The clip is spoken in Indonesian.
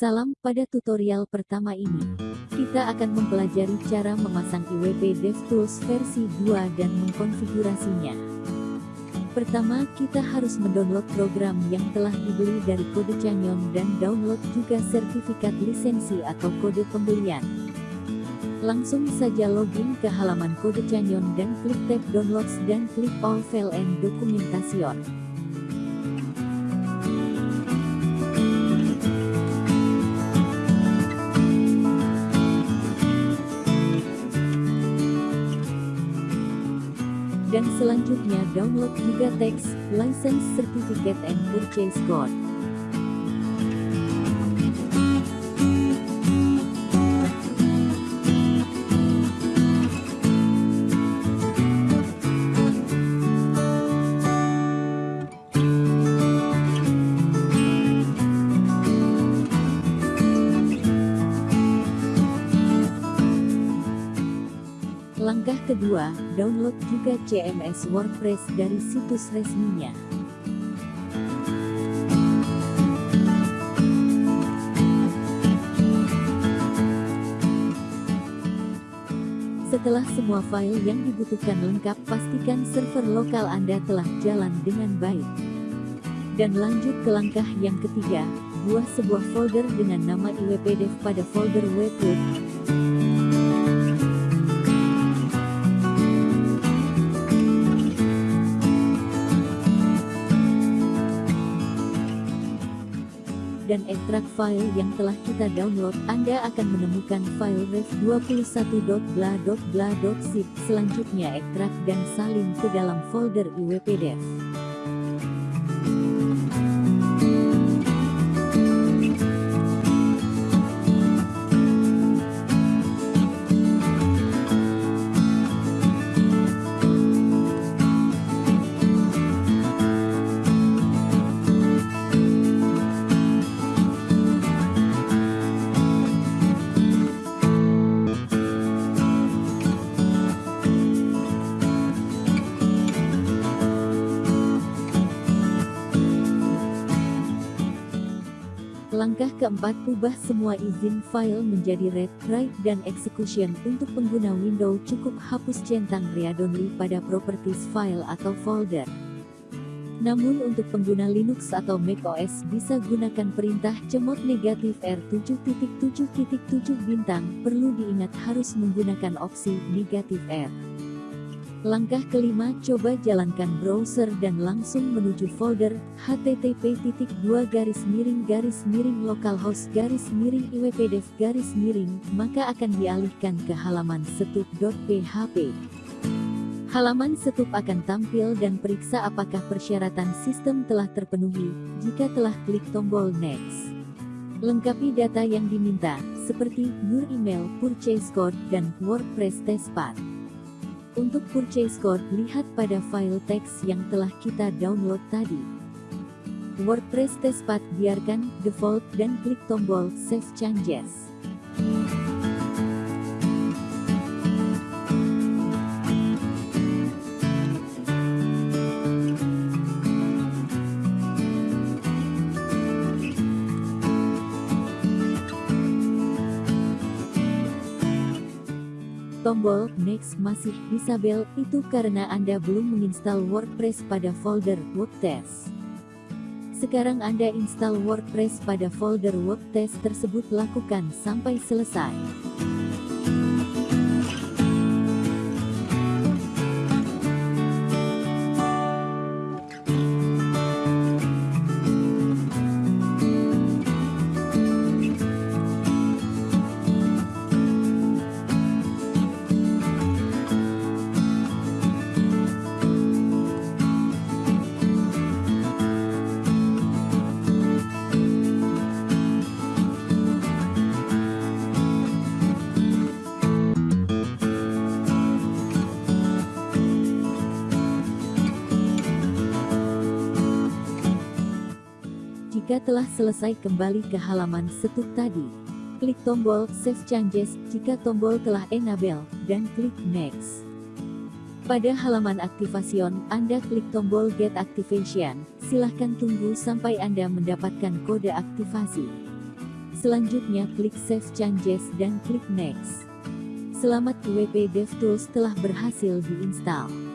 Salam, pada tutorial pertama ini, kita akan mempelajari cara memasang IWP DevTools versi 2 dan mengkonfigurasinya. Pertama, kita harus mendownload program yang telah dibeli dari kode Canyon dan download juga sertifikat lisensi atau kode pembelian. Langsung saja login ke halaman kode Canyon dan klik tab Downloads dan klik All File and Documentation. Dan selanjutnya download juga teks, license certificate and purchase code. Kedua, download juga CMS WordPress dari situs resminya. Setelah semua file yang dibutuhkan lengkap, pastikan server lokal Anda telah jalan dengan baik. Dan lanjut ke langkah yang ketiga, buat sebuah folder dengan nama iwpdev pada folder webhook. Dan ekstrak file yang telah kita download, Anda akan menemukan file ref21.bla.bla.zip. Selanjutnya ekstrak dan salin ke dalam folder iwpdev. Langkah keempat, ubah semua izin file menjadi read, write, dan execution. Untuk pengguna Windows cukup hapus centang read-only pada properties file atau folder. Namun untuk pengguna Linux atau macOS bisa gunakan perintah cemot negatif R7.7.7 bintang, perlu diingat harus menggunakan opsi negatif R. Langkah kelima, coba jalankan browser dan langsung menuju folder http://2 garis miring garis miring localhost garis miring iwpdev garis miring, maka akan dialihkan ke halaman setup.php. Halaman setup akan tampil dan periksa apakah persyaratan sistem telah terpenuhi, jika telah klik tombol next. Lengkapi data yang diminta, seperti your email, purchase code, dan WordPress testpad. Untuk purchase code, lihat pada file teks yang telah kita download tadi. WordPress testpad biarkan default dan klik tombol Save Changes. Tombol Next masih disabel, itu karena Anda belum menginstal WordPress pada folder WordTest. Sekarang Anda install WordPress pada folder WordTest tersebut lakukan sampai selesai. Jika telah selesai kembali ke halaman setup tadi, klik tombol Save Changes jika tombol telah enable, dan klik Next. Pada halaman aktivation, Anda klik tombol Get Activation, silahkan tunggu sampai Anda mendapatkan kode aktivasi. Selanjutnya klik Save Changes dan klik Next. Selamat WP DevTools telah berhasil diinstal.